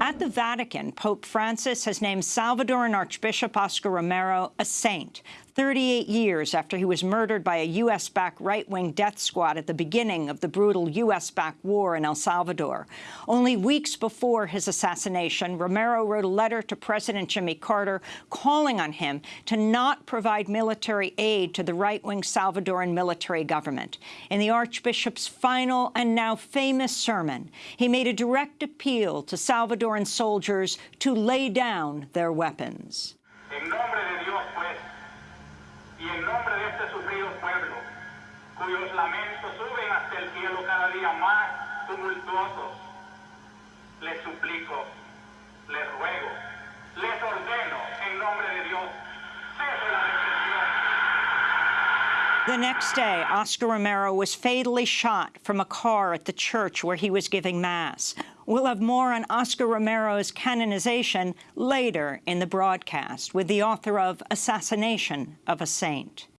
At the Vatican, Pope Francis has named Salvadoran Archbishop Oscar Romero a saint, 38 years after he was murdered by a U.S.-backed right-wing death squad at the beginning of the brutal U.S.-backed war in El Salvador. Only weeks before his assassination, Romero wrote a letter to President Jimmy Carter calling on him to not provide military aid to the right-wing Salvadoran military government. In the Archbishop's final and now famous sermon, he made a direct appeal to Salvadoran soldiers to lay down their weapons. y en nombre de este sufrido pueblo, cuyos lamentos suben hasta el cielo cada día más tumultuosos, les suplico, les ruego, les ordeno en nombre de Dios, cese la represión. The next day, Oscar Romero was fatally shot from a car at the church where he was giving Mass. We'll have more on Oscar Romero's canonization later in the broadcast with the author of Assassination of a Saint.